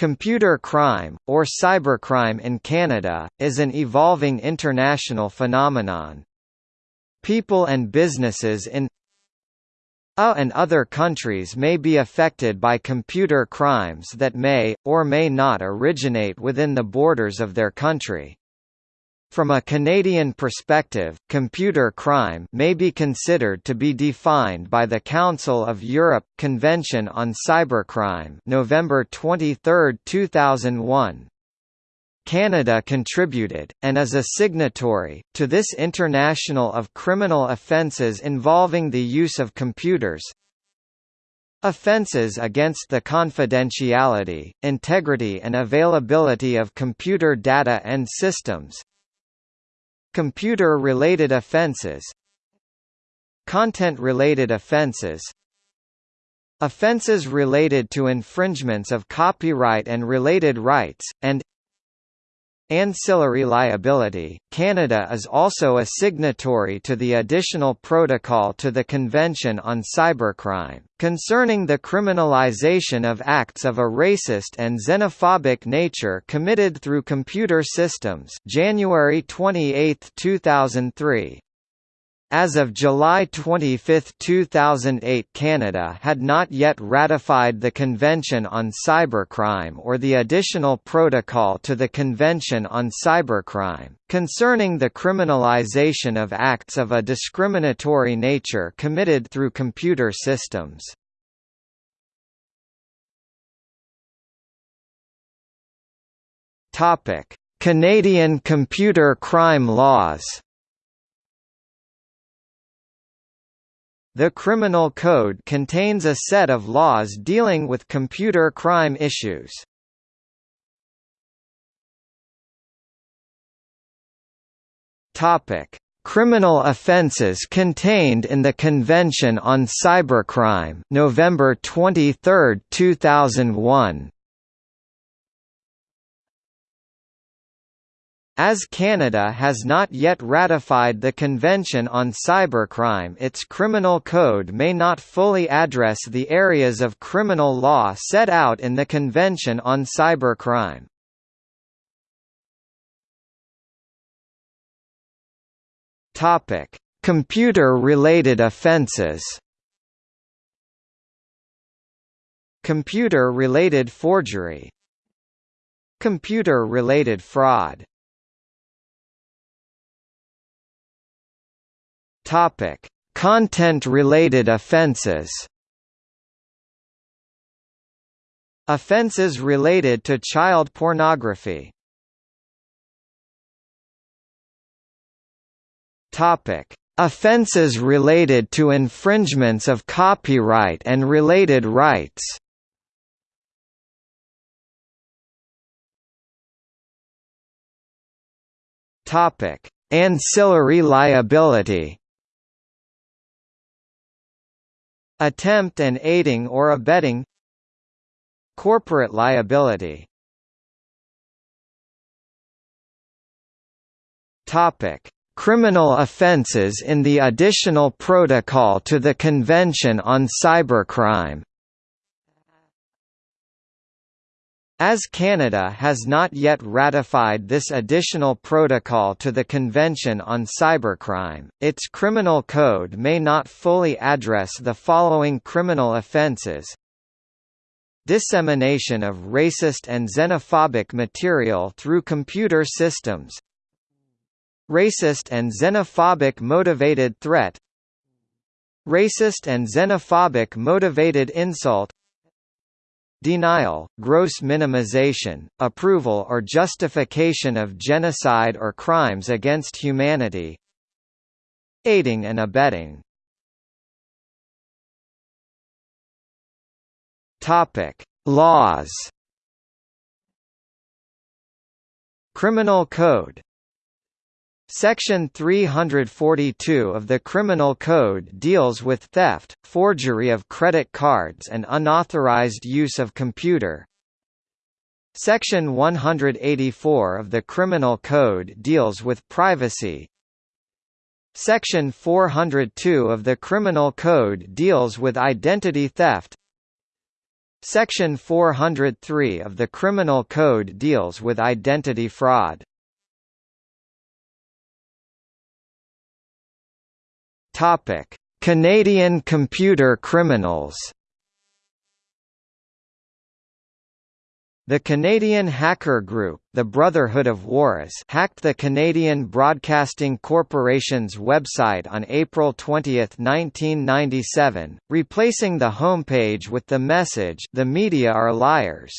Computer crime, or cybercrime in Canada, is an evolving international phenomenon. People and businesses in a and other countries may be affected by computer crimes that may, or may not originate within the borders of their country. From a Canadian perspective, computer crime may be considered to be defined by the Council of Europe Convention on Cybercrime, November 23, 2001. Canada contributed, and is a signatory, to this International of Criminal Offences involving the use of computers, Offences against the confidentiality, integrity and availability of computer data and systems Computer-related offences Content-related offences Offences related to infringements of copyright and related rights, and Ancillary liability. Canada is also a signatory to the additional protocol to the Convention on Cybercrime, concerning the criminalization of acts of a racist and xenophobic nature committed through computer systems January 28, 2003. As of July 25, 2008 Canada had not yet ratified the Convention on Cybercrime or the Additional Protocol to the Convention on Cybercrime, concerning the criminalization of acts of a discriminatory nature committed through computer systems. Canadian computer crime laws The Criminal Code contains a set of laws dealing with computer crime issues. Topic: Criminal offences contained in the Convention on Cybercrime, November 23, 2001. As Canada has not yet ratified the Convention on Cybercrime its criminal code may not fully address the areas of criminal law set out in the Convention on Cybercrime. Computer-related offences Computer-related forgery Computer-related fraud Topic: Content-related offences. Offences related to child pornography. Topic: Offences related to infringements of copyright and related rights. Topic: Ancillary liability. Attempt and aiding or abetting Corporate liability. Topic: Criminal offences in the Additional Protocol to the Convention on Cybercrime As Canada has not yet ratified this additional protocol to the Convention on Cybercrime, its criminal code may not fully address the following criminal offences Dissemination of racist and xenophobic material through computer systems. Racist and xenophobic motivated threat. Racist and xenophobic motivated insult Denial, gross minimization, approval or justification of genocide or crimes against humanity Aiding and abetting. Laws. Criminal Code Section 342 of the Criminal Code deals with theft, forgery of credit cards and unauthorized use of computer. Section 184 of the Criminal Code deals with privacy. Section 402 of the Criminal Code deals with identity theft. Section 403 of the Criminal Code deals with identity fraud. Topic: Canadian computer criminals. The Canadian hacker group, the Brotherhood of Warez hacked the Canadian Broadcasting Corporation's website on April 20, 1997, replacing the homepage with the message, The media are liars.